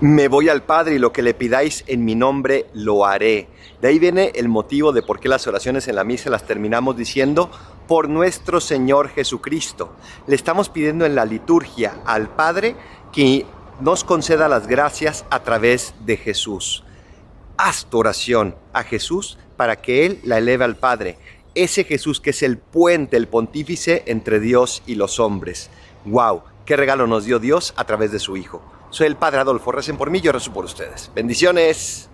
Me voy al Padre y lo que le pidáis en mi nombre lo haré. De ahí viene el motivo de por qué las oraciones en la misa las terminamos diciendo por nuestro Señor Jesucristo. Le estamos pidiendo en la liturgia al Padre que nos conceda las gracias a través de Jesús. Haz tu oración a Jesús para que Él la eleve al Padre. Ese Jesús que es el puente, el pontífice entre Dios y los hombres. ¡Wow! ¿Qué regalo nos dio Dios a través de su Hijo? Soy el Padre Adolfo, recen por mí, yo rezo por ustedes. Bendiciones.